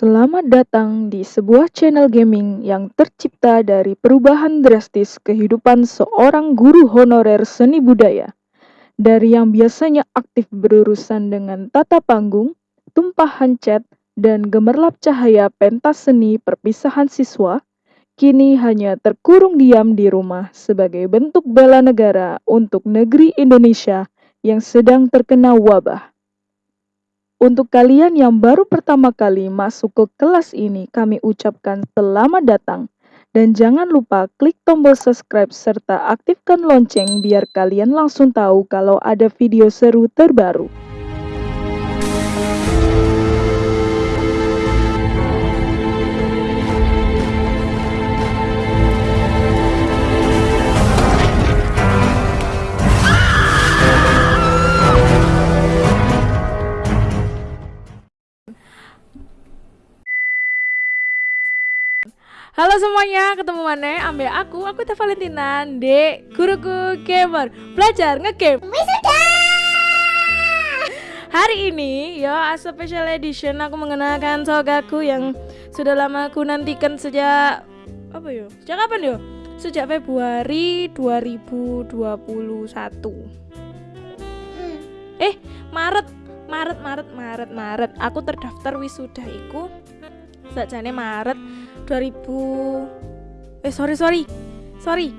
Selamat datang di sebuah channel gaming yang tercipta dari perubahan drastis kehidupan seorang guru honorer seni budaya. Dari yang biasanya aktif berurusan dengan tata panggung, tumpahan cat, dan gemerlap cahaya pentas seni perpisahan siswa, kini hanya terkurung diam di rumah sebagai bentuk bela negara untuk negeri Indonesia yang sedang terkena wabah. Untuk kalian yang baru pertama kali masuk ke kelas ini, kami ucapkan selamat datang. Dan jangan lupa klik tombol subscribe serta aktifkan lonceng biar kalian langsung tahu kalau ada video seru terbaru. Halo semuanya, ketemu mana? Ambil aku, aku Teh Valentina, Dek, guruku gamer, belajar ngegame. Hari ini ya as a special edition aku mengenalkan sogaku yang sudah lama aku nantikan sejak apa yo? Sejak kapan yo? Sejak Februari 2021. Eh, Maret, Maret, Maret, Maret, Maret. Aku terdaftar wisuda iku sajane Maret 2000 eh sorry sorry sorry.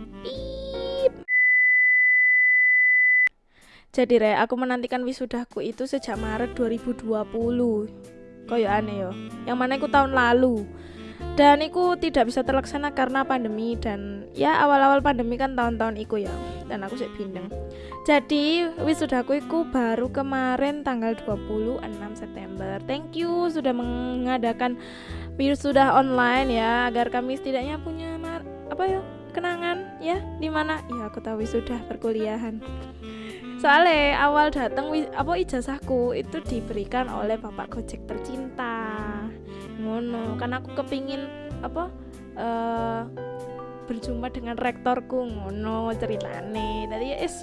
Jadi re aku menantikan wisudaku itu sejak Maret 2020 koyo aneh yo. Yang mana aku tahun lalu. Dan itu tidak bisa terlaksana karena pandemi dan ya awal-awal pandemi kan tahun-tahun itu ya. Dan aku sih bindeng. Jadi wisudaku itu baru kemarin tanggal 26 September. Thank you sudah mengadakan virus sudah online ya agar kami setidaknya punya apa ya kenangan ya di mana? Ya aku tahu sudah perkuliahan. Soalnya awal datang apa ijazahku itu diberikan oleh bapak gojek tercinta. Ngono kan aku kepingin apa uh, berjumpa dengan rektorku ngono ceritane. Tadi ya is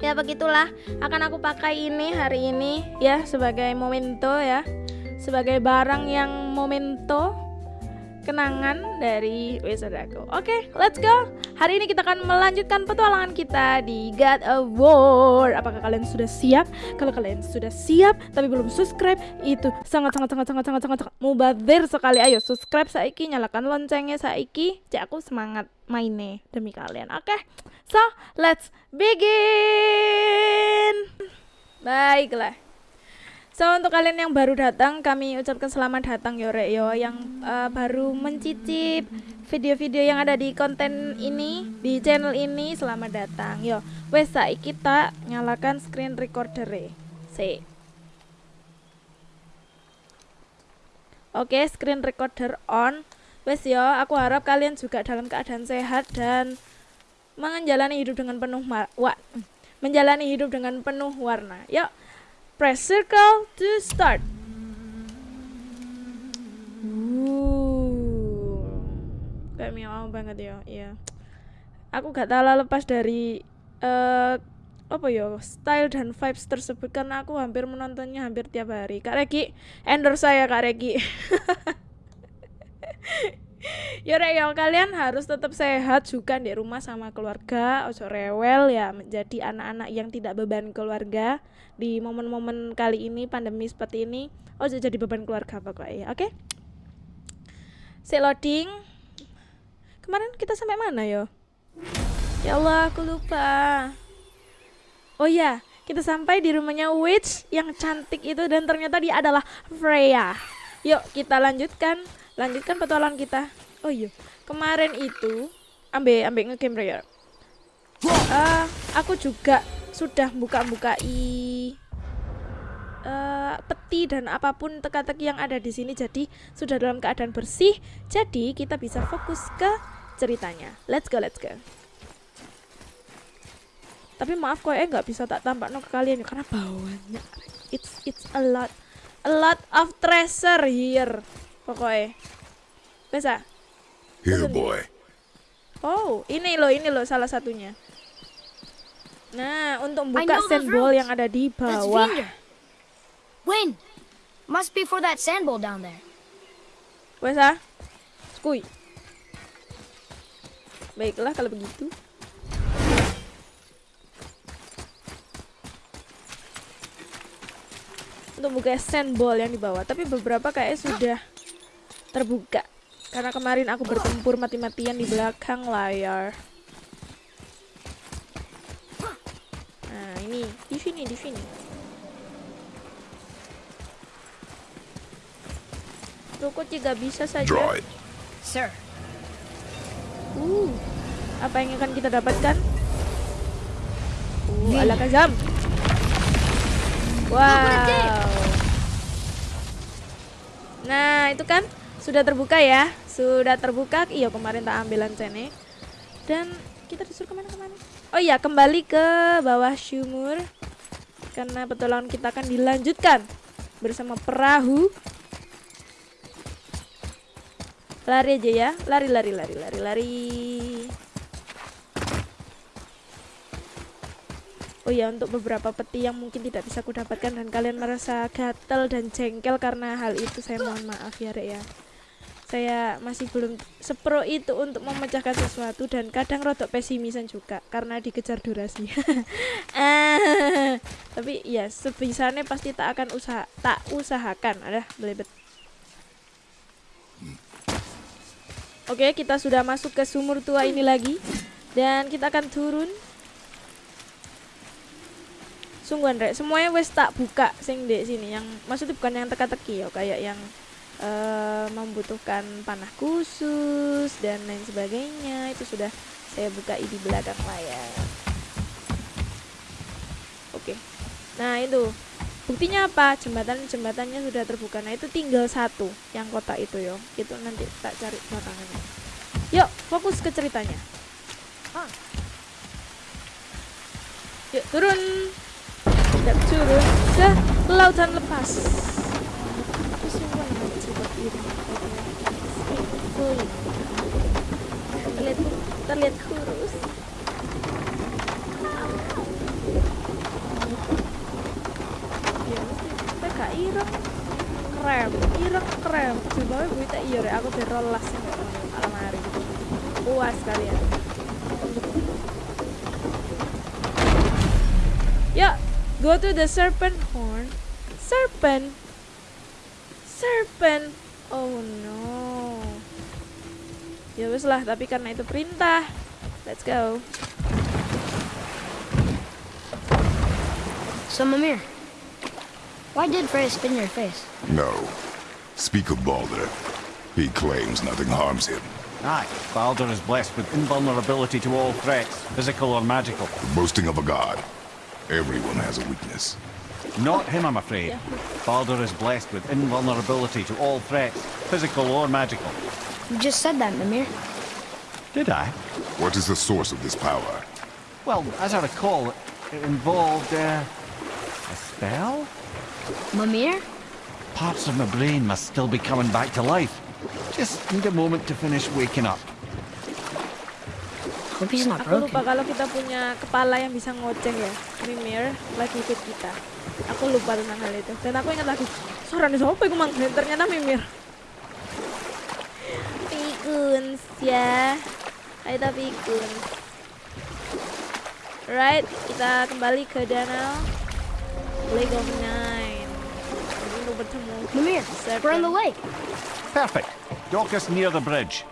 ya begitulah akan aku pakai ini hari ini ya sebagai momento ya sebagai barang yang momento kenangan dari wisudaku. Oke, okay, let's go. Hari ini kita akan melanjutkan petualangan kita di God of War. Apakah kalian sudah siap? Kalau kalian sudah siap tapi belum subscribe, itu sangat sangat sangat sangat sangat sangat, sangat mubazir sekali. Ayo subscribe saiki, nyalakan loncengnya saiki. Cek aku semangat mainnya demi kalian. Oke. Okay? So, let's begin. Baiklah. So untuk kalian yang baru datang kami ucapkan selamat datang yo rek yo yang uh, baru mencicip video-video yang ada di konten ini di channel ini selamat datang yo. Wes saiki kita nyalakan screen recorder e. si. Oke screen recorder on. Wes yo aku harap kalian juga dalam keadaan sehat dan menjalani hidup dengan penuh wa menjalani hidup dengan penuh warna. Yuk Press circle to start. Uh, kayak miau banget ya, iya. Aku gak tahu lepas dari uh, apa ya style dan vibes tersebut karena aku hampir menontonnya hampir tiap hari. Kak Regi, endorse saya Kak Regi. ya rek ya kalian harus tetap sehat juga di rumah sama keluarga. Ojo rewel ya menjadi anak-anak yang tidak beban keluarga. Di momen-momen kali ini pandemi seperti ini oh jadi beban keluarga pokoknya oke? Okay? si loading. Kemarin kita sampai mana yo? Ya Allah aku lupa. Oh ya kita sampai di rumahnya witch yang cantik itu dan ternyata dia adalah Freya. Yuk kita lanjutkan lanjutkan petualangan kita. Oh iya kemarin itu ambil ambil ngegame Freya uh, aku juga sudah buka-buka i uh, peti dan apa pun teka-teki yang ada di sini. Jadi sudah dalam keadaan bersih jadi kita bisa fokus ke ceritanya. Let's go let's go. Tapi maaf kok eh nggak bisa tak tampak no ke kalian karena bawahnya it's it's a lot a lot of treasure here pokoknya bisa here boy oh ini loh ini loh salah satunya Nah, untuk buka sandball yang ada di bawah. Win, must be for that sandball down there. Wes ah. Skuy. Baiklah kalau begitu. Untuk buka sandball yang di bawah, tapi beberapa kayak sudah terbuka. Karena kemarin aku bertempur mati-matian di belakang layar. Nah, ini di sini, di sini. Ruko juga bisa saja. Sir, Uh, apa yang akan kita dapatkan? Uh, ala kazam. Wow. Nah, itu kan sudah terbuka ya. Sudah terbuka. Iya, kemarin tak ambil lancene. Dan kita disuruh ke mana-kemana? Oh iya, kembali ke bawah sumur. Karena petualangan kita akan dilanjutkan bersama perahu. Lari aja ya. Lari, lari, lari, lari, lari. Oh ya, untuk beberapa peti yang mungkin tidak bisa aku dapatkan dan kalian merasa gatel dan jengkel karena hal itu, saya mohon maaf ya, Rek ya. Saya masih belum sepro itu untuk memecahkan sesuatu dan kadang rodok pesimisan juga karena dikejar durasi. Ah, Tapi ya sebisanya pasti tak akan usaha tak usahakan. Ada belebet. Oke, kita sudah masuk ke sumur tua ini lagi dan kita akan turun. Sungguhan rek, semuanya wes tak buka sing di sini. Yang maksudnya bukan yang teka-teki ya, kayak yang eh, membutuhkan panah khusus dan lain sebagainya. Itu sudah saya buka di belakang layar. Oke. Nah, itu. Buktinya apa? Jembatan jembatannya sudah terbuka. Nah, itu tinggal satu yang kotak itu yo. Itu nanti tak cari belakangannya. Yuk, fokus ke ceritanya. Yuk, turun. Kita turun ke lautan lepas. Terlihat, terlihat kurus. Ya, gak ireng. Krem, ireng krem. Coba gue tak iya aku berolas ya alamari. Puas kalian. Ya, go to the serpent horn. Serpent. Serpent. Oh no. Ya wes lah, tapi karena itu perintah. Let's go. so Mimir, why did Frey spin your face? No. Speak of Balder. He claims nothing harms him. Aye, Baldur is blessed with invulnerability to all threats, physical or magical. Boasting of a god. Everyone has a weakness. Not him, I'm afraid. Yeah. Baldur is blessed with invulnerability to all threats, physical or magical. You just said that, Mimir. Did I? What is the source of this power? Well, as I recall, it involved, uh, a spell? Mimir? Parts of my brain must still be coming back to life. Just need a moment to finish waking up. Hope he's not Aku lupa kalau kita punya kepala yang bisa ngoceh ya. Mimir lagi ikut kita. Aku lupa tentang hal itu. Dan aku ingat lagi, suaranya siapa itu mang? Dan ternyata Mimir. Pikuns ya. Ayo kita pikuns. Right, kita kembali ke danau Lake of Nine. Untuk bertemu Mimir, we're on the lake. Perfect. Dock us near the bridge.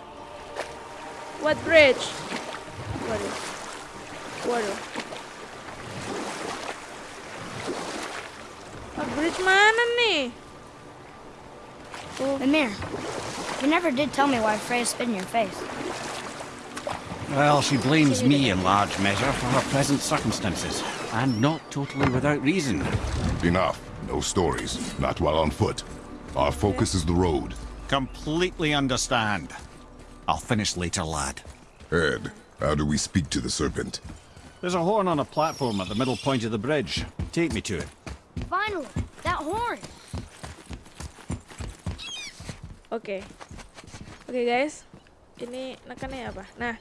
What bridge? Waduh. Waduh. Ah, bridge mana nih? Oh, Mimir, you never did tell me why Freya spit in your face. Well, she blames me in large measure for her present circumstances, and not totally without reason. Enough. No stories. Not while on foot. Our focus is the road. Completely understand. I'll finish later, lad. Ed, how do we speak to the serpent? There's a horn on a platform at the middle point of the bridge. Take me to it. Finally, that horn. Oke. Oke guys. Ini nekannya apa? Nah,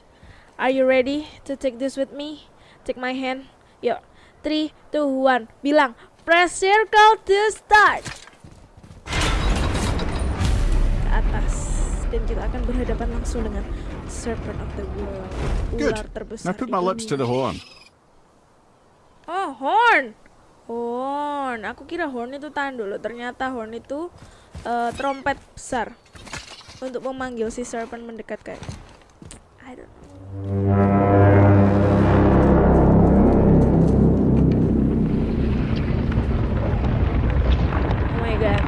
are you ready to take this with me? Take my hand. Yuk. 3 2 1. Bilang, press circle to start. Ke atas. dan kita akan berhadapan langsung dengan Serpent of the World. Good. Ular terbesar. Now put my lips to the horn. Oh, horn. Horn. Aku kira horn itu tanduk loh. Ternyata horn itu eh, trompet besar untuk memanggil si serpent mendekat kayak. I don't know. Oh my god.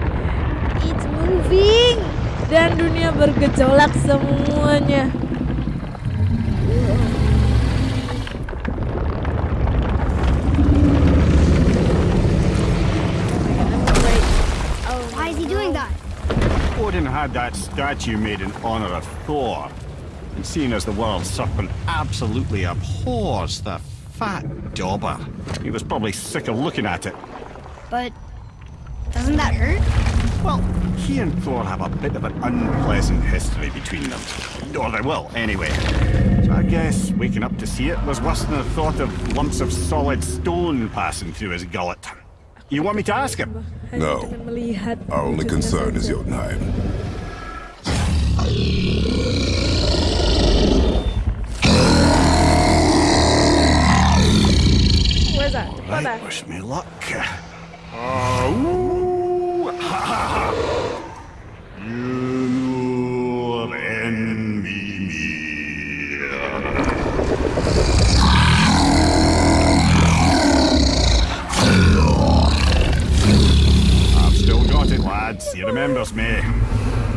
It's moving. Dan dunia bergejolak semuanya. Odin had that statue made in honor of Thor. And seeing as the world serpent absolutely abhors the fat dauber, he was probably sick of looking at it. But doesn't that hurt? Well, he and Thor have a bit of an unpleasant history between them. Or they will, anyway. So I guess waking up to see it was worse than the thought of lumps of solid stone passing through his gullet. You want me to ask him? No. Our only concern is saja. Jotunheim. Where's that? Cepat ah. Right, wish me luck. Uh, ooh, ha, ha, ha. Lads. He remembers me.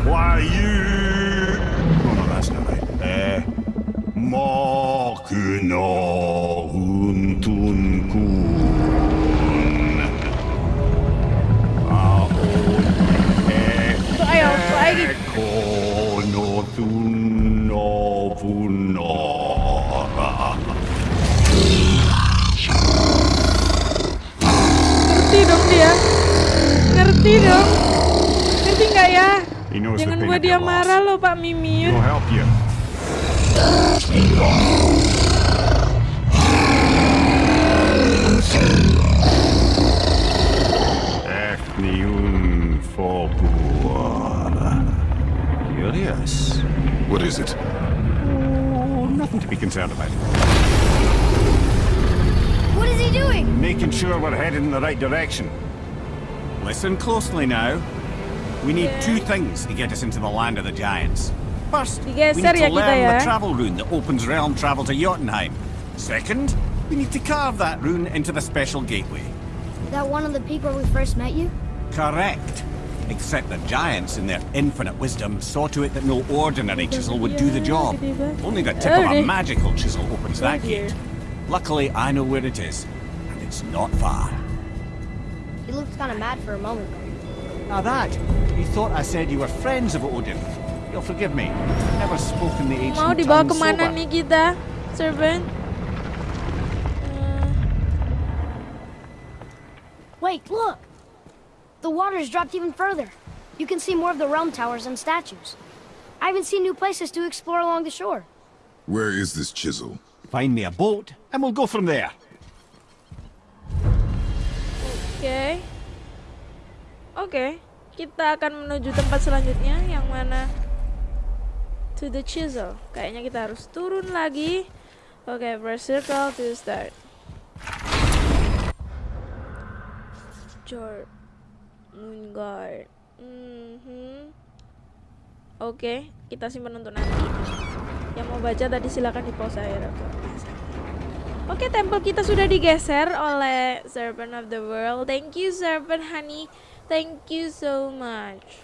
Why you? Oh no, that's not right. Uh, Makuna huntun kun. Ahon Tuh, ayo, tuh, lagi. Kono tuno puno. Ngerti dong dia. Ngerti dong. Ngerti nggak ya? He knows the Jangan pain buat of dia your loss. marah loh Pak Mimir. He'll help you. Ethnium Fogor. Curious. What is it? Oh, nothing to be concerned about. What is he doing? Making sure we're headed in the right direction. Listen closely now. We need two things to get us into the land of the giants. First, we need to ya kita learn ya. the travel rune that opens realm travel to Jotunheim. Second, we need to carve that rune into the special gateway. Is that one of the peak where we first met you? Correct. Except the giants, in their infinite wisdom, saw to it that no ordinary chisel would do the job. Only the tip of a magical chisel opens that gate. Luckily, I know where it is, and it's not far. He looked kind of mad for a moment. Now that, you thought I said you were friends of Odin. You'll forgive me. I've never spoken the ancient Mau dibawa kemana nih kita, servant? Eh, Wait, look! The water's dropped even further. You can see more of the realm towers and statues. I even see new places to explore along the shore. Where is this chisel? Find me a boat, and we'll go from there. Okay. Oke. Kita akan menuju tempat selanjutnya yang mana to the chisel. Kayaknya kita harus turun lagi. Oke, press circle to start. Jor Moonguard. Mhm. Oke, kita simpan untuk nanti. Yang mau baca tadi silakan di pause aku. Oke, tempel kita sudah digeser oleh Serpent of the World. Thank you, Serpent Honey. Thank you so much.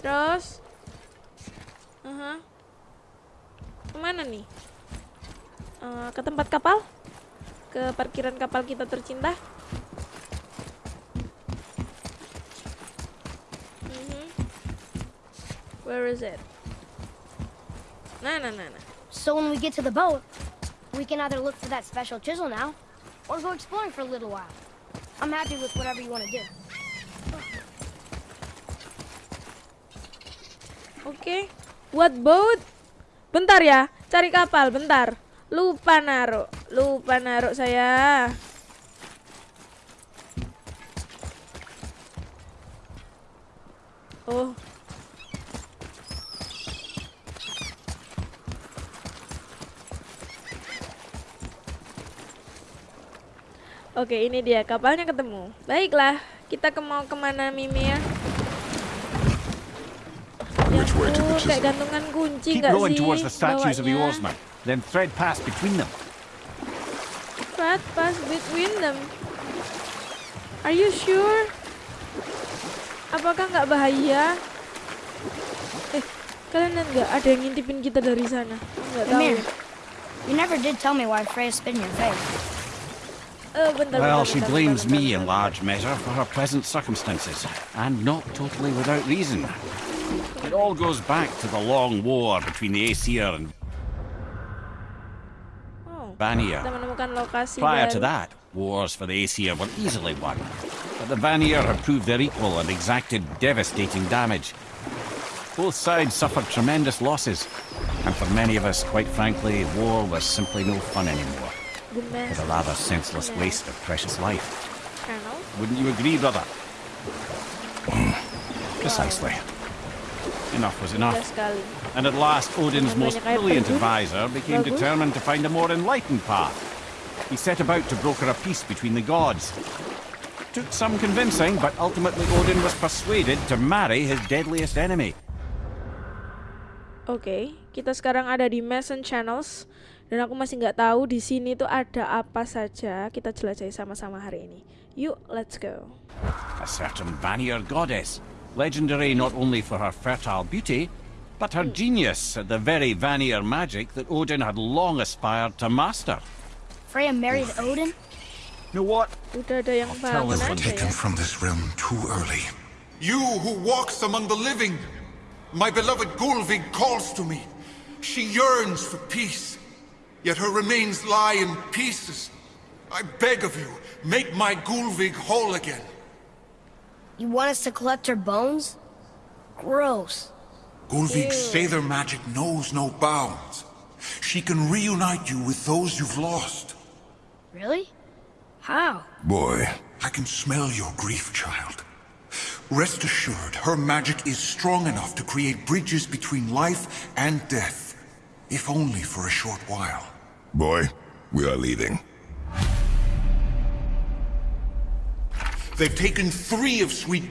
Terus, Aha. kemana nih? Eh, ke tempat kapal? Ke parkiran kapal kita tercinta? Mhm. Where is it? Nah, nah, nah, nah. So when we get to the boat, we can either look for that special chisel now, or go exploring for a little while. I'm happy with whatever you want to do. Oke. Okay. What boat? Bentar ya, cari kapal, bentar. Lupa naruh. Lupa naruh saya. Oh. Oke, ini dia kapalnya ketemu. Baiklah, kita ke mau ke mana Mimi ya? Which chisel? gantungan kunci Keep rowing sih? towards the statues of the bawanya? oarsmen, then thread past between them. Right pass between them. Are you sure? Apakah nggak bahaya? Eh, kalian nggak ada yang ngintipin kita dari sana? Nggak tahu. You never did tell me why Freya spit in your face. Bentar, Well, she blames me in large measure for her present circumstances, and not totally without reason. It all goes back to the long war between the Aesir and Oh, Vanir. kita menemukan lokasi Prior to that, wars for the Aesir were easily won. But the Vanir had proved their equal and exacted devastating damage. Both sides suffered tremendous losses, and for many of us, quite frankly, war was simply no fun anymore. The It was a rather senseless waste of precious life. Channel. Wouldn't you agree, brother? Precisely. Enough was enough. And at last, Odin's most brilliant advisor became determined to find a more enlightened path. He set about to broker a peace between the gods. Took some convincing, but ultimately Odin was persuaded to marry his deadliest enemy. Oke, kita sekarang ada di Mason Channels dan aku masih nggak tahu di sini tuh ada apa saja. Kita jelajahi sama-sama hari ini. Yuk, let's go. A certain Vanir goddess, legendary not only for her fertile beauty, but her genius at the very Vanir magic that Odin had long aspired to master. Freya married Odin? You know what? Udah ada yang tell one. aja taken ya. from this realm too early. You who walks among the living, my beloved Gulvig calls to me. She yearns for peace, yet her remains lie in pieces. I beg of you, make my Gulvig whole again. You want us to collect her bones? Gross. Gulvig's Sather magic knows no bounds. She can reunite you with those you've lost. Really? How? Boy, I can smell your grief, child. Rest assured, her magic is strong enough to create bridges between life and death, if only for a short while. Boy, we are leaving. They've taken three of Sweet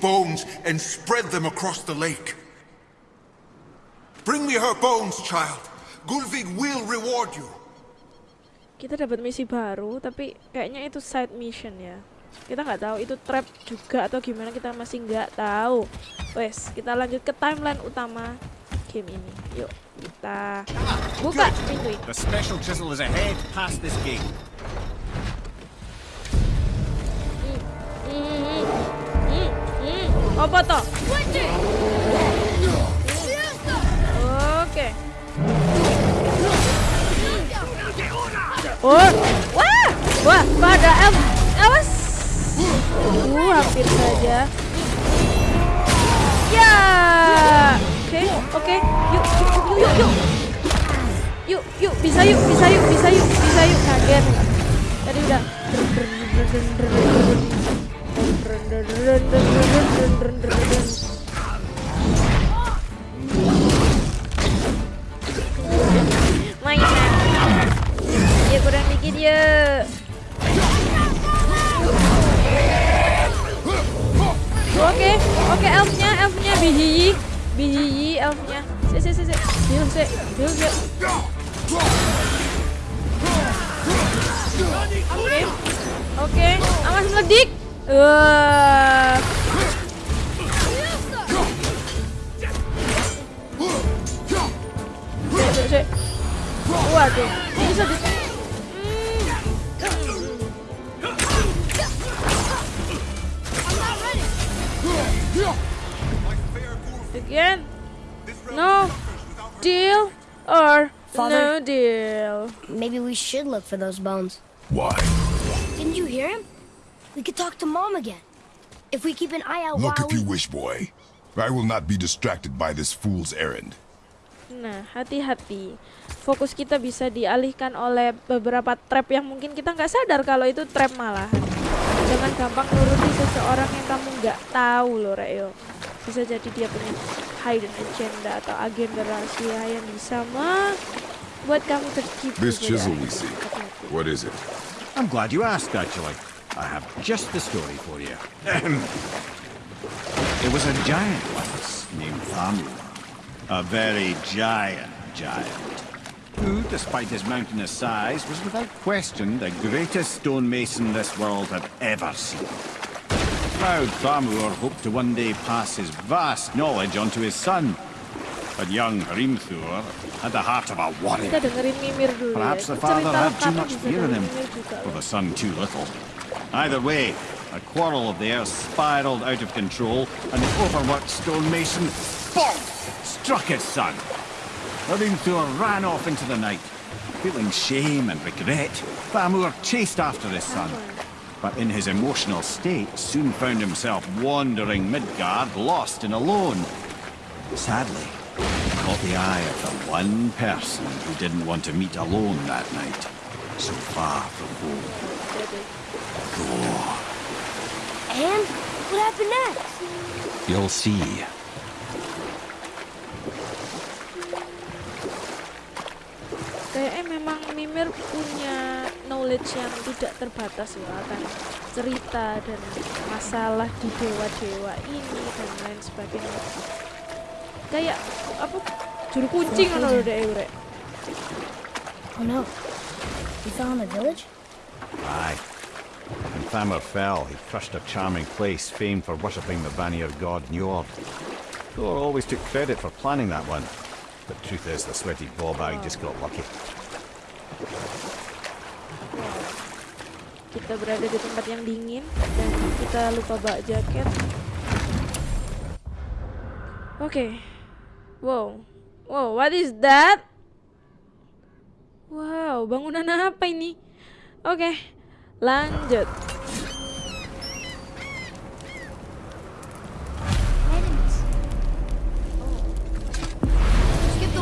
bones and spread them across the lake. Bring me her bones, child. Gulvig will reward you. Kita dapat misi baru, tapi kayaknya itu side mission ya. Kita nggak tahu itu trap juga atau gimana kita masih nggak tahu. Wes, kita lanjut ke timeline utama game ini. Yuk, kita buka pintu ini. The special chisel is ahead past this gate. Apa toh? Oke. Oh, wah, wah, pada elf, awas. Uh, hampir saja. Ya, oke, oke, yuk, yuk, yuk, yuk, yuk, yuk, bisa yuk, bisa yuk, bisa yuk, bisa yuk, kaget. Tadi udah. Mainan. Ya kurang dikit ya. Oke, oke elfnya, elfnya bihiyi, bihiyi elfnya. Si si si si, heal si, heal si. Oke, oke, awas meledik. Sik, sik. Waduh, bisa Again? No deal or Father? no deal? Maybe we should look for those bones. Why? Didn't you hear him? We could talk to Mom again. If we keep an eye out Look while if you wish, boy. I will not be distracted by this fool's errand. Nah, hati-hati. Fokus kita bisa dialihkan oleh beberapa trap yang mungkin kita nggak sadar kalau itu trap malah. Dengan gampang nuruti seseorang yang kamu nggak tahu loh, Reo. Bisa jadi dia punya hidden agenda atau agenda rahasia yang bisa membuat kamu tertipu. This chisel we hati-hati. see. What is it? I'm glad you asked, actually. I have just the story for you. it was a giant once named Thamur. A very giant giant. Who, despite his mountainous size, was without question the greatest stonemason this world had ever seen. Proud Thamur hoped to one day pass his vast knowledge on to his son. But young Hrimthur had the heart of a warrior. Kita dengerin Mimir dulu Perhaps the father had too much fear in him, or the son too little. Either way, a quarrel of theirs spiraled out of control, and the overworked stonemason, bonk, struck his son. Hrimthur ran off into the night. Feeling shame and regret, Thamur chased after his son. But in his emotional state, soon found himself wandering Midgard, lost and alone. Sadly, he caught the eye of the one person who didn't want to meet alone that night, so far from home. Thor. And what happened next? You'll see. Kayaknya memang Mimir punya knowledge yang tidak terbatas ya akan cerita dan masalah di dewa-dewa ini dan lain sebagainya. Kayak apa juru kunci ngono lho dek urek. Oh no. We found the village? Aye. When Thamur fell, he crushed a charming place famed for worshipping the Vanir god Njord. Thor always took credit for planning that one. But truth is, the sweaty ballbag just got lucky. Kita berada di tempat yang dingin dan kita lupa bawa jaket. Oke. Wow. Wow, what is that? Wow, bangunan apa ini? Oke. Lanjut.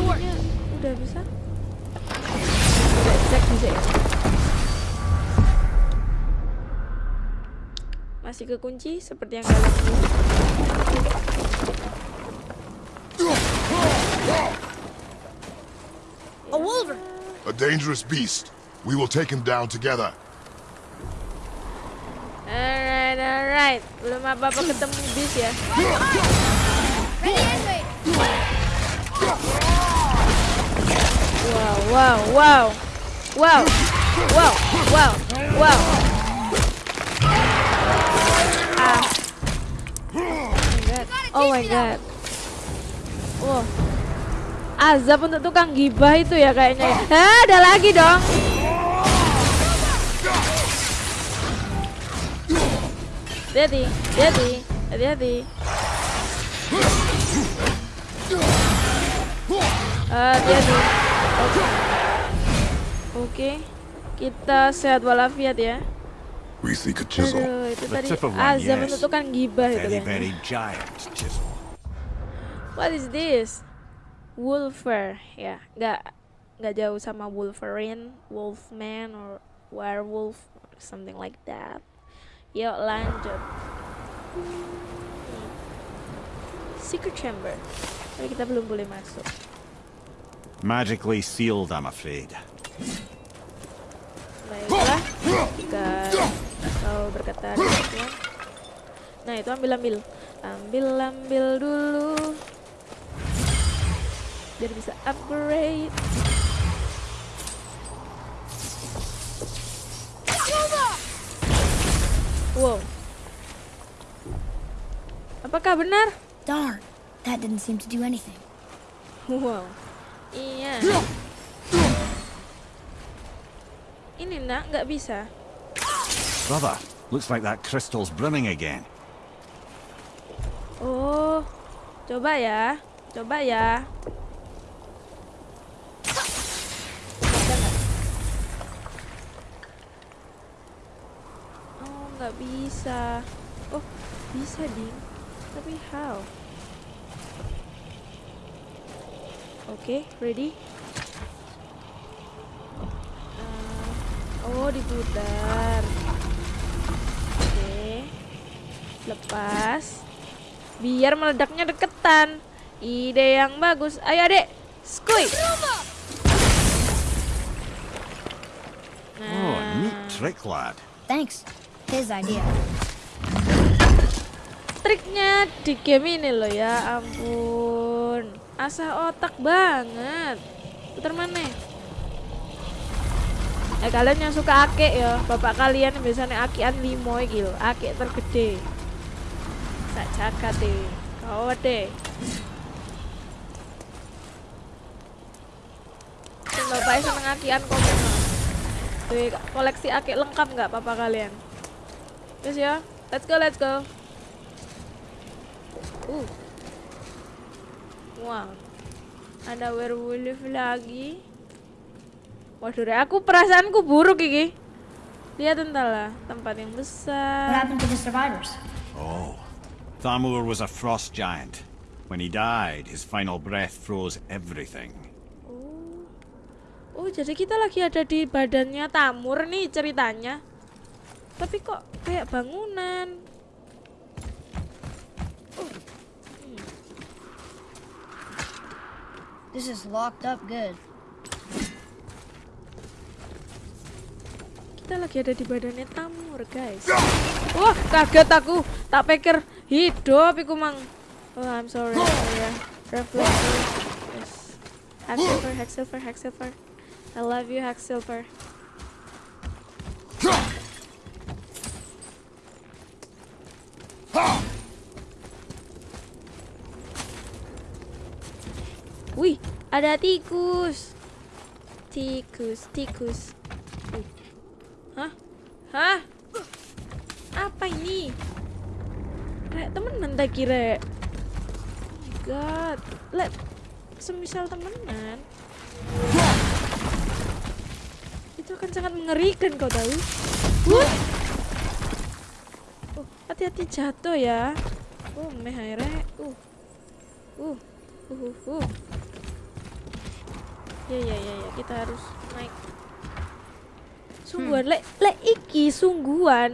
Work. Ya, udah bisa? Cek, cek bisa ya? Masih kekunci seperti yang kalian. A wolver. A dangerous beast. We will take him down together. Alright, alright. Belum apa-apa ketemu bis ya. Wow, wow, wow. Wow. Wow, wow, wow. Oh my god. My god. Wow. Azab untuk tukang gibah itu ya kayaknya. ya. Ah, ada lagi dong. Hati-hati, hati-hati, hati-hati. Ah, Hati-hati. Oke. Kita sehat walafiat ya. We seek a chisel. Aduh, itu tadi untuk tukang gibah itu kayaknya. very giant chisel. What is this? Wolfer, ya, nggak nggak jauh sama Wolverine, Wolfman, or werewolf, or something like that. Yuk lanjut. Secret chamber. Tapi kita belum boleh masuk. Magically sealed, I'm afraid. Baiklah, jika kau berkata demikian. Nah itu ambil ambil, ambil ambil dulu, biar bisa upgrade. Wow. Apakah benar? Darn. That didn't seem to do anything. Wow. Iya. Ini nak nggak bisa. Brother, looks like that crystal's brimming again. Oh, coba ya, coba ya. Oh, nggak bisa. Oh, bisa ding. Tapi how? Oke, ready? Oh, diputar. Oke. Lepas. Biar meledaknya deketan. Ide yang bagus. Ayo, Adek. Skuy. Oh, neat. trick, lad. Thanks. His idea. Triknya di game ini loh ya ampun. Asah otak banget. Putar mana? Eh kalian yang suka akek ya, bapak kalian biasanya akian limo lho, akek tergede. Sak jagat deh. Kau deh. Bapaknya seneng akian komen. Tuh, koleksi akek lengkap nggak papa kalian? Terus ya, let's go, let's go. Uh. Wow. Ada werewolf lagi. Waduh, aku perasaanku buruk iki. Lihat entahlah, tempat yang What besar. happened to the survivors? Oh. Thamur was a frost giant. When he died, his final breath froze everything. Oh. Oh, jadi kita lagi ada di badannya Tamur nih ceritanya. Tapi kok kayak bangunan. This is locked up good. Kita lagi ada di badannya Tamur, guys. Wah, kaget aku. Tak pikir hidup iku mang. Oh, I'm sorry. Oh, ya. Reflex. Yes. Hack silver, hack silver. I love you, hack silver. Wih, ada tikus. Tikus, tikus. Hah? Hah? Apa ini? Rek temenan tak kira. Oh god. Let semisal temenan. Itu akan sangat mengerikan kau tahu. Wuh. Oh, hati-hati jatuh ya. Oh, meh rek. Uh. Uh. Uh, uh, uh. Ya ya ya ya, kita harus Sungguhan, lek lek iki sungguhan.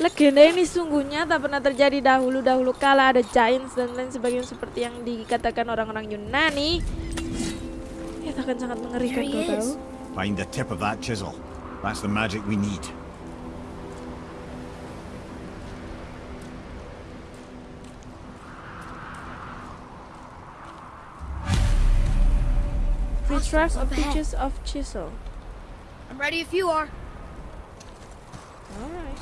Legenda ini sungguhnya tak pernah terjadi dahulu-dahulu kala ada giants dan lain sebagainya seperti yang dikatakan orang-orang Yunani. Ya akan sangat mengerikan kau tahu. Find the tip of that chisel. That's the magic we need. Up of. Pictures of Chisel. I'm ready if you are. Alright.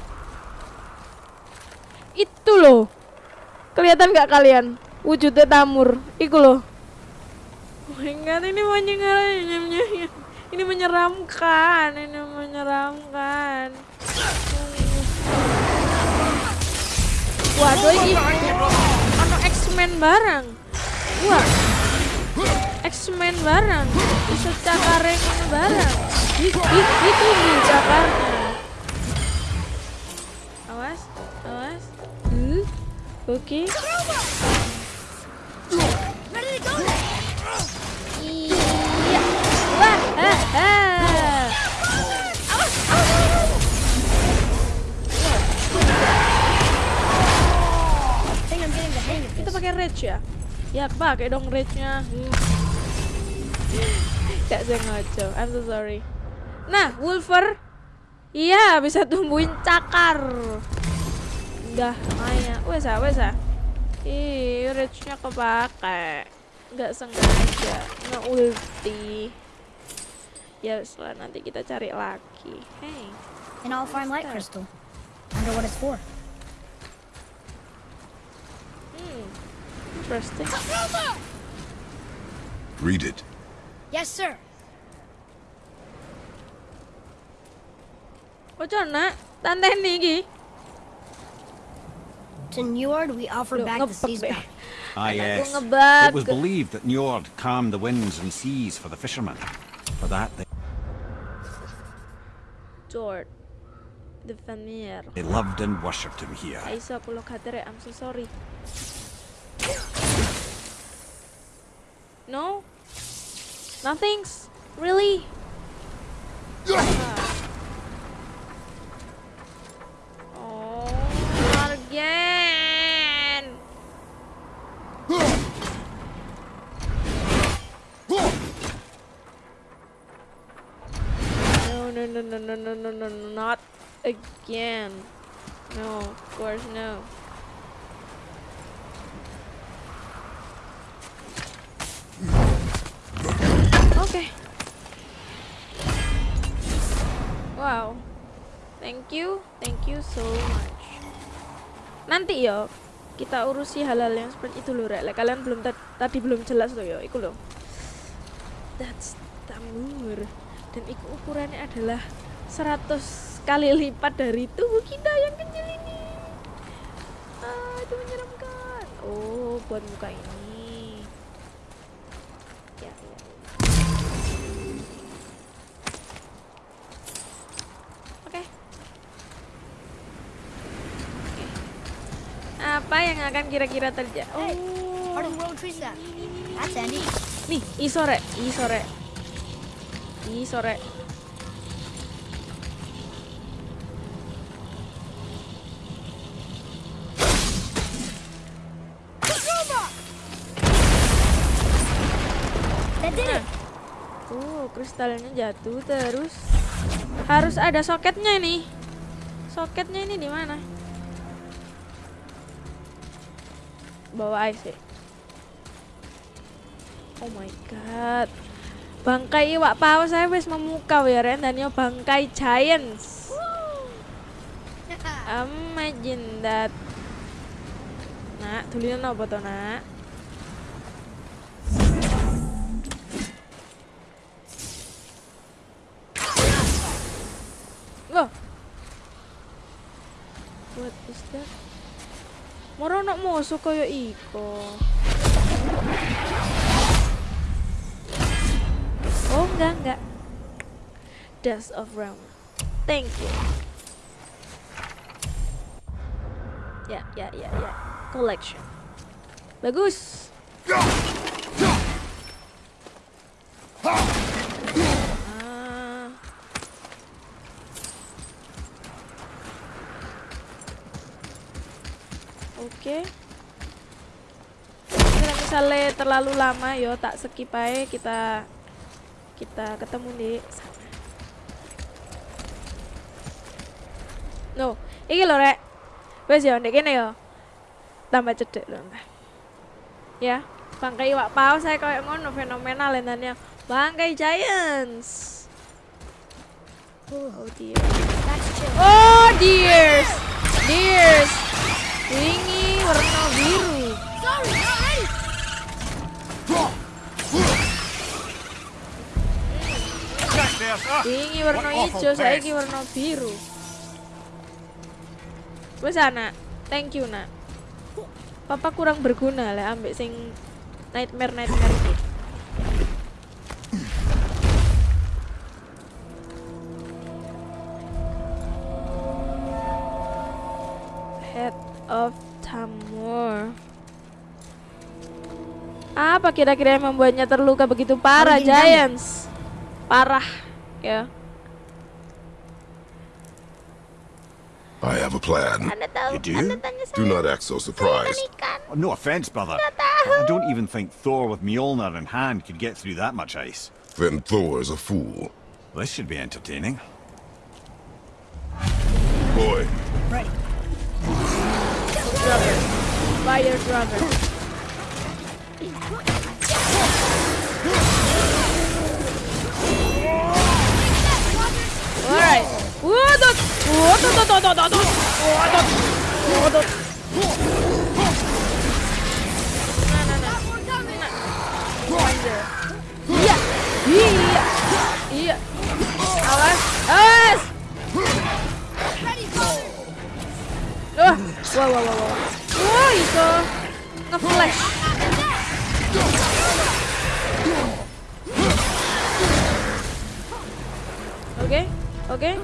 Itu loh. Kelihatan nggak kalian? Wujudnya tamur. Iku loh. Oh my god, ini menyengat. Ini menyeramkan. Ini menyeramkan. Waduh, ini ono X-Men barang. Wah. X-Men barang. Bisa cakare barang. Itu nih cakarnya. Awas, awas. Hmm. Oke. Iya. Wah, ah, ah. Hang of Kita pakai rage ya? Ya pakai dong rage-nya. Hmm. Gak sengaja. I'm so sorry. Nah, Wolfer. Iya, bisa tumbuhin cakar. Udah, Maya. Wes ah, wes ah. Ih, rage-nya kepake. Gak sengaja. Nge-ulti. Ya, setelah nanti kita cari lagi. Hey. And I'll find light crystal. Wonder what it's for. Hmm. Interesting. Read it. Yes, sir. Ojo nak, tante iki. To Njord, we offer Look, back the sea's back. Ah, yes. It was believed that Njord calmed the winds and seas for the fishermen. For that, they, Jord. The Vanir. they loved and worshipped him here. Aisyah pulau katere, I'm so sorry. No? Nothing's? Really? Ah. Again. No, of course no. Oke. Wow. Thank you, thank you so much. Nanti ya kita urusi hal-hal yang seperti itu loh, Rek. Kalian belum ta- tadi belum jelas loh ya, iku loh. That's tamur. Dan iku ukurannya adalah 100 kali lipat dari tubuh kita yang kecil ini. Ah, itu menyeramkan. Oh, buat muka ini. Ya, ya. Oke. Oke. Apa yang akan kira-kira terjadi? Oh, nih, isore, isore. Isore. That did it. Tuh, kristalnya jatuh terus. Harus ada soketnya ini. Soketnya ini di mana? Bawa IC. Oh my god. Bangkai iwak paus saya wis memukau ya Ren dan yo bangkai giants. Imagine that. Nak, tulisan apa to, Nak? Moro nak musuh kaya iko. Oh enggak enggak. Dust of Realm. Thank you. Ya ya ya ya. Collection. Bagus. Ah. Terlalu lama yo tak skip aja kita kita ketemu di sana. No, iki lho rek. Wes yo ndek kene yo. Tambah cedek lho. Ya, bangkai iwak paus saya kayak ngono fenomenal lentannya. Bangkai giants. Oh dear. Chill. Oh dears. Ini warna hijau, saya taste. warna biru. Wes nak, thank you nak. Papa kurang berguna lah ambek sing nightmare nightmare iki. Head of Tamur. Apa kira-kira yang membuatnya terluka begitu parah? Giants? Parah, ya. I have a plan. You do? Anda tanya saya. Do not act so surprised. Oh, no offense, brother. I don't even think Thor with Mjolnir in hand could get through that much ice. Then Thor is a fool. This should be entertaining. Boy, Rubber. Fire rubber. Alright. Wadot. Alright. Wudut. Wudut. Wudut. Wudut. Wudut. Iya. Iya. Iya. Awas. Awas. Wah, wah, wah, wah, wah. Wah, itu nge-flash. Oke. Okay. okay?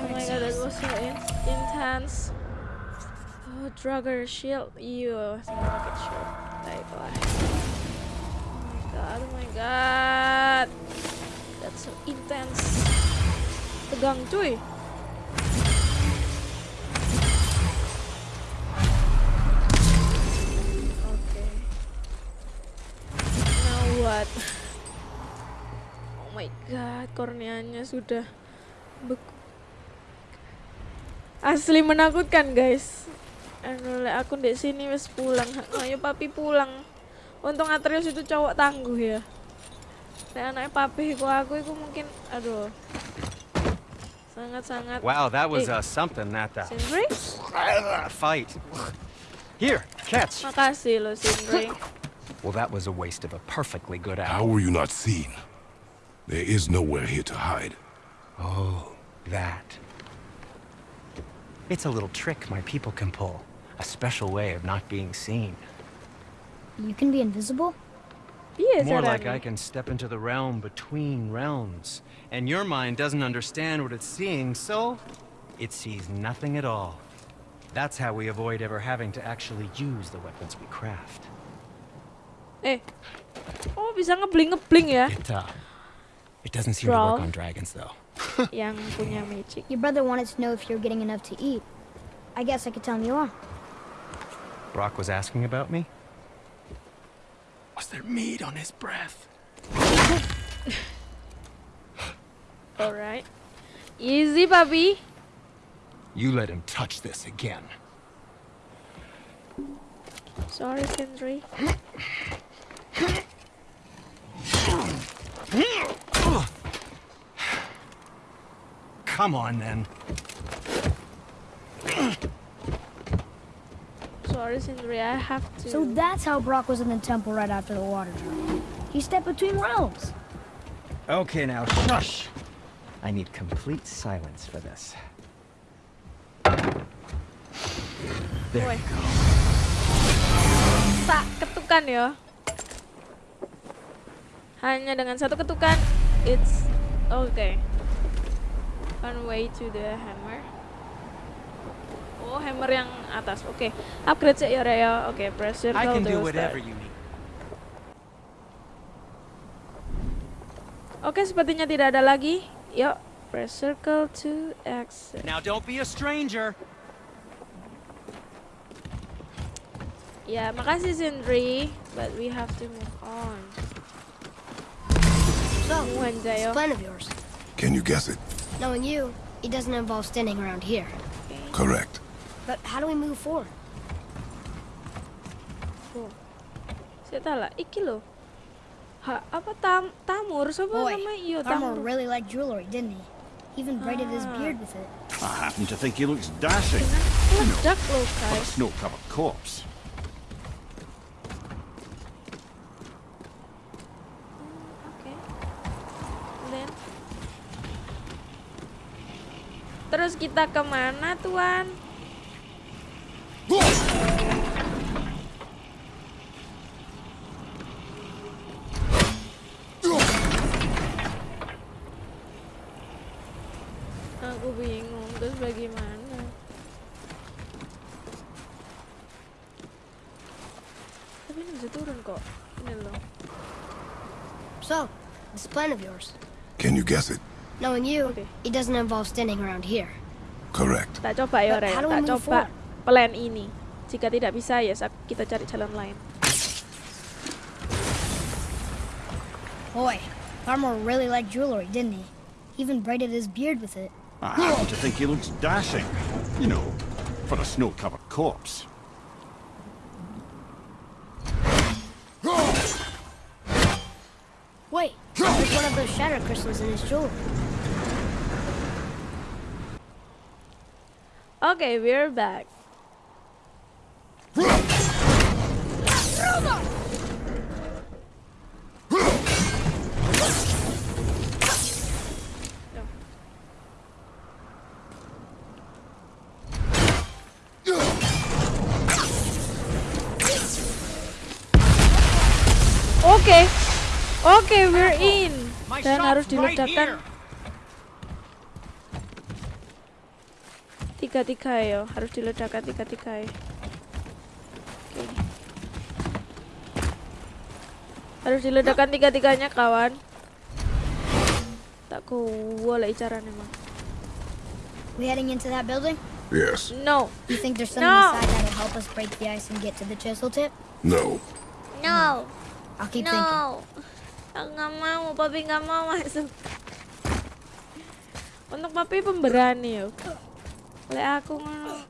Oh my god, that was so in intense. Oh, Drugger shield. Ew, rocket shield. Baiklah. Oh my god, oh my god. That's so intense. Tegang cuy. Oke. What? Oh my god, korneanya sudah beku. Asli menakutkan, guys. Anu aku di sini wis pulang. Ayo papi pulang. Untung Atreus itu cowok tangguh ya. Lek anaknya papi ku aku itu mungkin aduh. Sangat-sangat Wow, that was Eh. uh, something, that Sindri? fight. Here, catch. Makasih lo Sindri. Well, that was a waste of a perfectly good How hour. were you not seen? There is nowhere here to hide. Oh, that. It's a little trick my people can pull. A special way of not being seen. You can be invisible? Iya More like caranya. I can step into the realm between realms. And your mind doesn't understand what it's seeing, so it sees nothing at all. That's how we avoid ever having to actually use the weapons we craft. Eh. Oh, bisa ngebling-ngebling ya It, uh, it doesn't seem to work on dragons, though. yang punya magic. Your brother wanted to know if you're getting enough to eat. I guess I could tell him you are. Brock was asking about me? Was there meat on his breath? Alright. Easy, papi. You let him touch this again. Sorry, Sindri. Come on, then. Sorry, Sindri. I have to. So that's how Brock was in the temple right after the water dropped. He stepped between realms. Okay, now shush. I need complete silence for this. There Woi. you go. Tak ketukan ya. Hanya dengan satu ketukan, it's okay. One way to the hammer. Oh, hammer yang atas. Oke, upgrade sih ya, Raya. Oke, press circle I can to do whatever start. you need. Oke, sepertinya tidak ada lagi. Yuk, press circle to exit. Now don't be a stranger. Ya, makasih Sindri, but we have to move on. So, Jayo. plan of yours. Can you guess it? Knowing you, it doesn't involve standing around here. Correct. But how do we move forward? Oh. Saya tahu lah, iki lo. Ha, apa tam tamur? Siapa Boy, nama iyo Armor tamur? really liked jewelry, didn't he? He even braided his ah. beard with it. I happen to think he looks dashing. Meledak lo On a guys. snow-covered corpse. Terus kita ke mana, Tuan? Aku bingung, terus bagaimana? Tapi ini bisa turun kok. Ini loh. So, this plan of yours. Can you guess it? Knowing you, Okay. it doesn't involve standing around here. Correct. Tak coba ya, But Ren. how do we Tak coba forward? plan ini. Jika tidak bisa ya sa- kita cari jalan lain. Boy, Farmer really liked jewelry, didn't he? He even braided his beard with it. I happen to think he looks dashing. You know, for a snow-covered corpse. Wait, there's one of those shatter crystals in his jewelry. Oke, we're back. Oke, oke, we're in. Dan harus diledakkan tiga tiga ya harus diledakkan tiga tiga ya Oke. harus diledakkan tiga tiganya kawan tak boleh caranya emang We heading into that building? Yes. no You think there's something No. inside that'll help us break the ice and get to the chisel tip? No. no I'll keep thinking. no aku nggak mau papi nggak mau masuk untuk papi pemberani yo oleh aku ngono.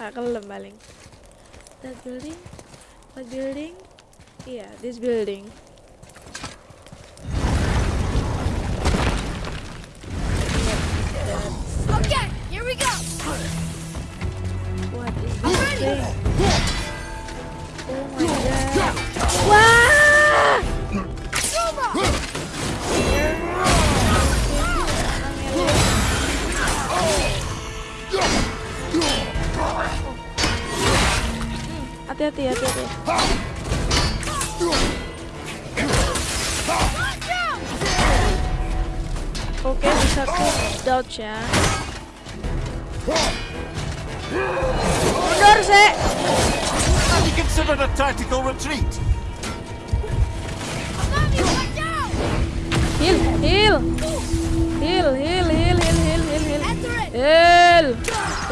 Gak kelem paling. That building what building. Iya this building. Okay, here we go. what is this thing? Oh my god. Wah hati-hati hati-hati. Oke bisa ku dodge ya. Mundur sih Have considered a tactical retreat? Heal Heal, heal, heal, heal, heal, heal, heal. Heal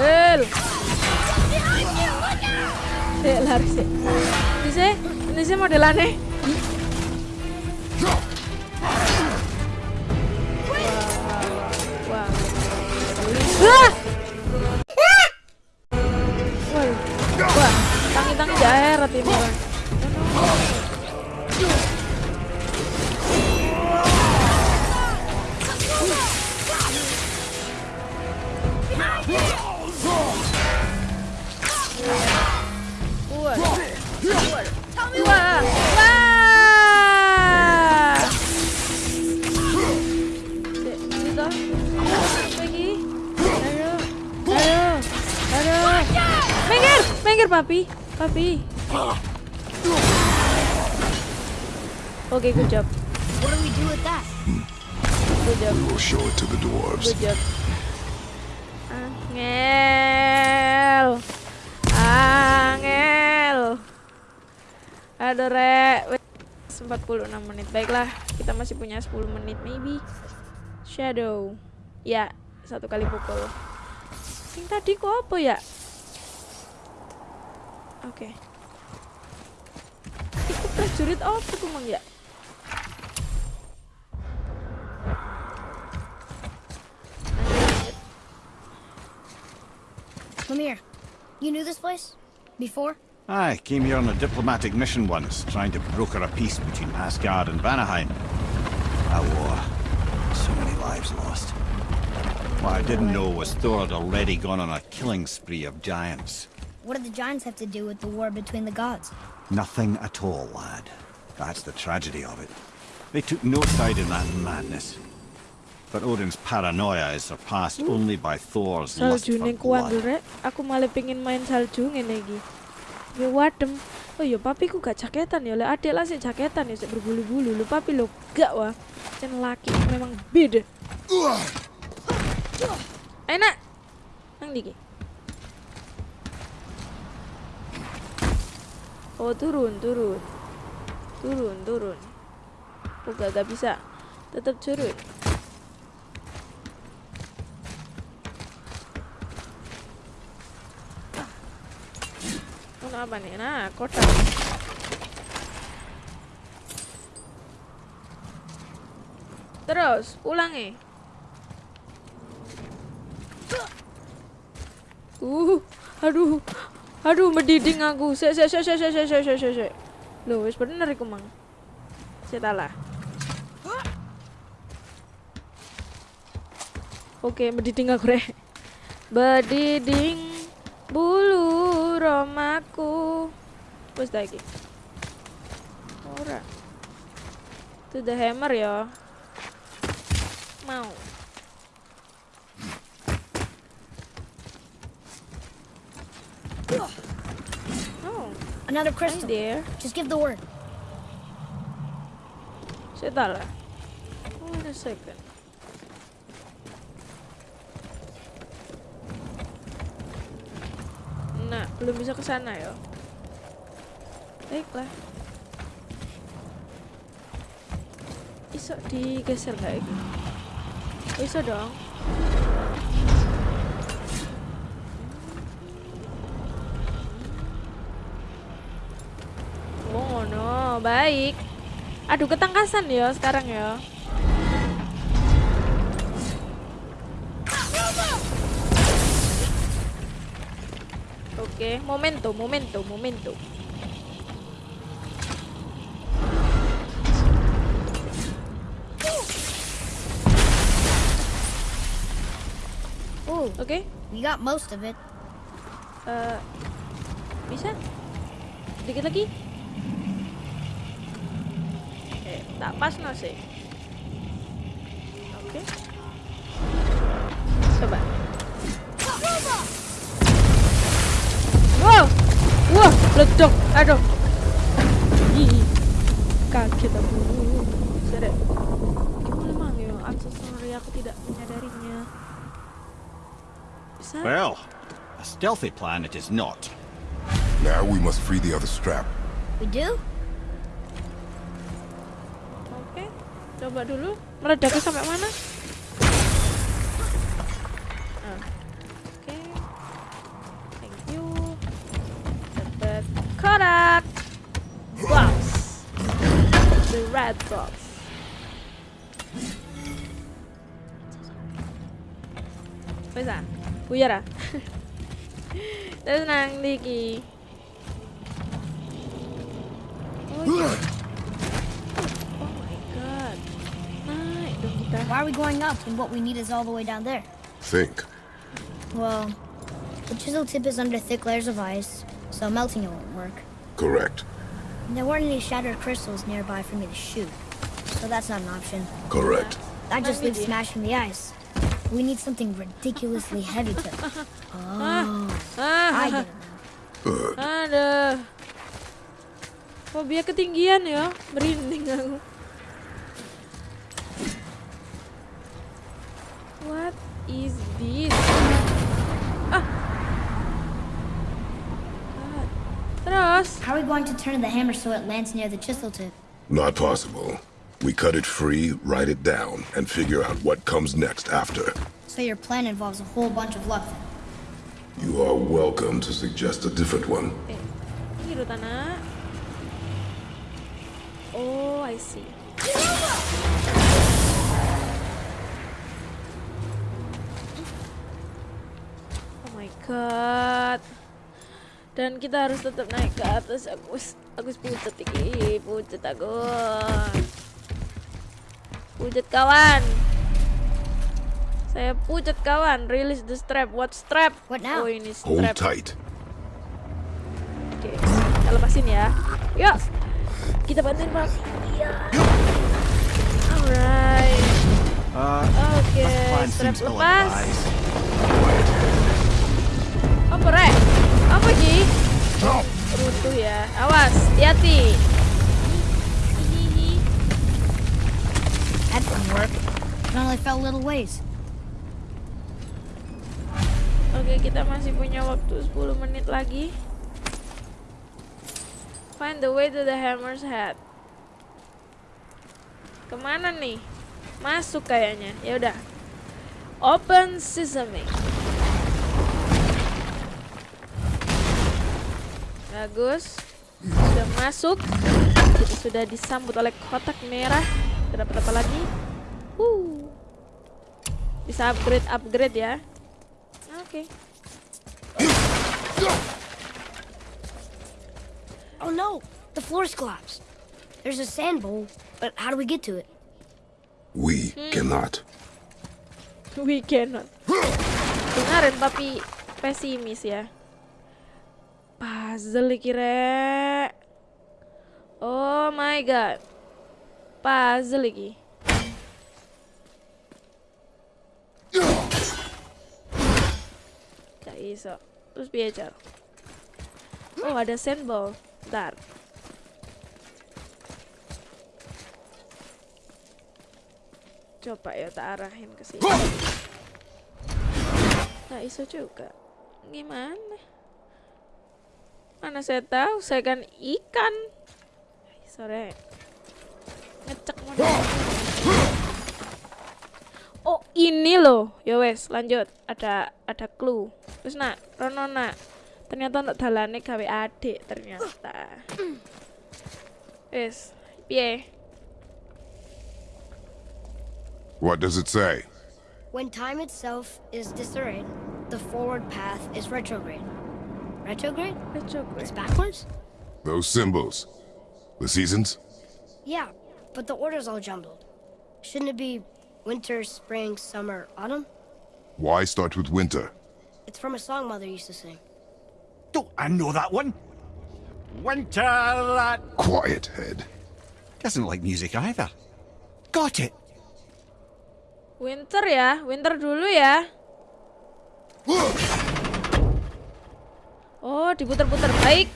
Heal Sik, lari sik. Sih, ini sih modelannya. Wah, wah. Wah, tangi-tangi daerah ini. Wah, papi, papi. Oke, good job, What do we do with that? good job. We'll show it to the dwarves. Good job. Angel. Angel. Aduh, Rek. Wes, 46 menit. Baiklah, kita masih punya 10 menit maybe. Shadow. Ya, satu kali pukul. Yang tadi kok apa ya? Oke. Iku prajurit apa tuh, Mang ya? Lemire, you knew this place? Before? I came here on a diplomatic mission once, trying to broker a peace between Asgard and Vanaheim. A war. So many lives lost. What I didn't know was Thor had already gone on a killing spree of giants. What did the giants have to do with the war between the gods? Nothing at all, lad. That's the tragedy of it. They took no side in that madness. But Odin's paranoia is surpassed only by Thor's lust salju for blood. rek aku malah pengen main salju ngene iki ya wadem oh ya papi ku gak jaketan ya lek adek lah sih jaketan ya sik berbulu-bulu lu papi lo gak wah cen laki memang beda Enak. Nang diki. Oh turun, turun, turun, turun. Oh gak, bisa. Tetap. Oh, apa nih? Nah, kotak. Terus, ulangi. Uh, aduh, Aduh, mendidih aku. Sek sek sek sek sek sek sek sek sek. Loh, wis bener iku, Mang. Sik lah. Oke, mendiding aku rek. Bediding bulu romaku. Wis ta iki. Ora. The hammer ya. Mau. Another crystal. there. Just give the word. Lah. Wait a second. Nah, belum bisa ke sana ya. Baiklah. Iso digeser kayak gini. Oh, iso dong. Baik. Aduh ketangkasan ya sekarang ya. Oke, momentum, momentum, momentum. Ooh, Oke, we got most of it. eh, bisa? Dikit lagi? Tak pas no sih. Oke. Coba. Wow, wah, ledok, aduh. Ih, kaget aku. Seret. Gimana mang ya, aksesoris aku tidak menyadarinya. Bisa? Well, a stealthy plan it is not. Now we must free the other strap. We do? Coba dulu. Meledaknya sampai mana? Ah, Oke, thank you. Dapat kotak box, the red box. Wes ah, ah. Terus nang diki. Why are we going up when what we need is all the way down there? Think. Well, the chisel tip is under thick layers of ice, so melting it won't work. Correct. And there weren't any shattered crystals nearby for me to shoot, so that's not an option. Correct. That just Maybe. leaves smashing the ice. We need something ridiculously heavy to. Oh, I get it now. Good. aduh. Fobia ketinggian ya, merinding aku. What is this? Ah. God. Terus, How are we going to turn the hammer so it lands near the chisel tip? Not possible. We cut it free, write it down, and figure out what comes next after. So your plan involves a whole bunch of luck. then. You are welcome to suggest a different one. eh, kiri tanah. Oh, I see. God. Dan kita harus tetap naik ke atas. Aku aku pucat iki, pucat aku. Pucat kawan. Saya pucat kawan. Release the strap. What strap? What now? Oh ini Hold strap. tight. Oke, kita lepasin ya. Yuk, kita bantuin Pak. Iya. Alright. Uh, Oke, plan strap lepas. Apa rek? Apa Ji? Runtuh ya. Awas, hati-hati. That didn't work. It only fell a little ways. Oke, kita masih punya waktu 10 menit lagi. Find the way to the hammer's head. Ke mana nih? Masuk kayaknya. Ya udah. Open sesame. Bagus. Sudah masuk. Kita sudah disambut oleh kotak merah. Tidak dapat apa lagi? Uh. Bisa upgrade upgrade ya. Oke. Oh no! The floor's collapsed. There's a sand bowl, but how do we get to it? We cannot. We cannot. Dengarin tapi pesimis ya. Puzzle iki rek. Oh my god. Puzzle iki. Gak iso. Terus piye? Oh ada sandball. Bentar. Coba ya tak arahin ke sini. Gak iso juga. Gimana? Mana saya tahu, saya kan ikan. Sore. Ngecek mana? Oh, ini loh. Ya wes, lanjut. Ada ada clue. Terus nak, Rono nak. Ternyata untuk dalane gawe adik ternyata. Wes, piye? What does it say? When time itself is disarrayed, the forward path is retrograde. Retrograde? Retrograde. It's backwards? Those symbols. The seasons? Yeah, but the order's all jumbled. Shouldn't it be winter, spring, summer, autumn? Why start with winter? It's from a song Mother used to sing. Don't I know that one? Winter that Quiet, head. doesn't like music either. Got it. Winter ya, winter dulu ya. Oh, diputer-puter. Baik.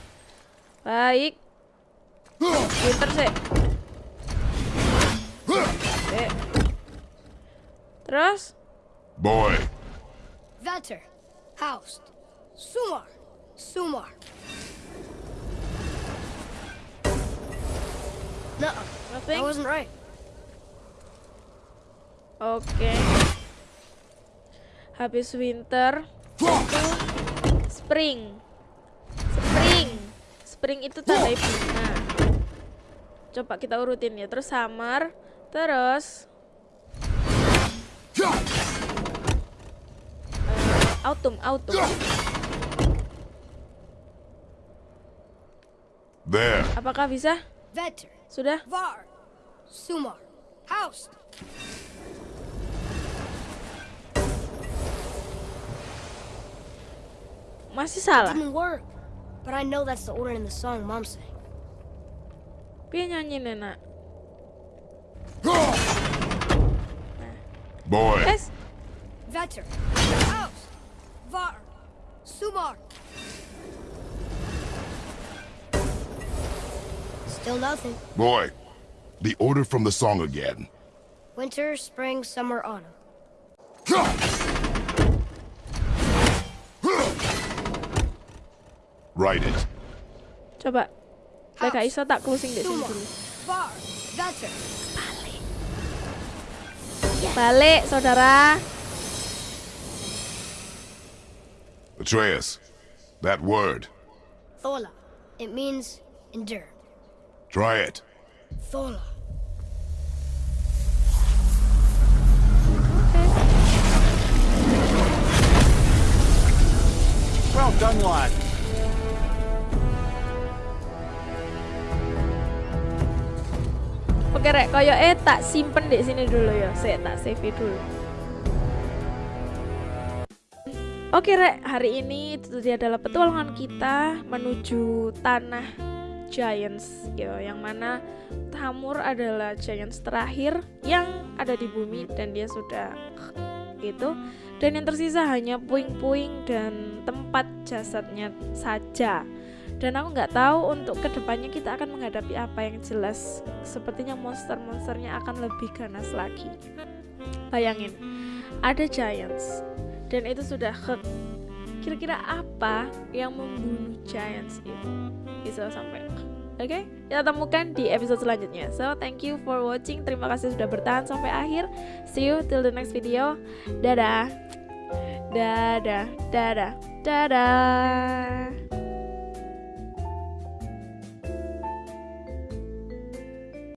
Baik. Winter sih. Oke. Terus? Boy, Vetter, Haust, Sumar, Sumar. Nuh-uh, Nothing? that wasn't right. Oke. Habis winter. Spring. Spring itu tanda bunga. Coba kita urutin ya. Terus summer, terus eh, autumn, autumn. there. Apakah bisa? Vetter, Sudah? Var, Sumar, Haust. Masih salah. Didn't work. But I know that's the order in the song Mom sang. Piye nyanyi nenek? Boy, Guys, Vetter, Haust, Var, Sumar. Still nothing. boy. The order from the song again. Winter, spring, summer, autumn. Write it. coba. Lek gak iso tak closing di sini Sumar, dulu. Var, Vetter. Balik, saudara. Atreus, that word. Thola. It means endure. Try it. Thola. Well done, lad. Oke rek, koyo eh tak simpen di sini dulu ya. Saya tak save dulu. Oke rek, hari ini itu dia adalah petualangan kita menuju tanah Giants, yo, yang mana Tamur adalah Giants terakhir yang ada di bumi dan dia sudah gitu. Dan yang tersisa hanya puing-puing dan tempat jasadnya saja. Dan aku nggak tahu untuk ke depannya kita akan menghadapi apa yang jelas. Sepertinya monster-monsternya akan lebih ganas lagi. Bayangin, ada giants dan itu sudah hek kira-kira apa yang membunuh giants itu bisa sampai Oke, kita temukan di episode selanjutnya. So, thank you for watching. Terima kasih sudah bertahan sampai akhir. See you till the next video. Dadah. Dadah, dadah, dadah.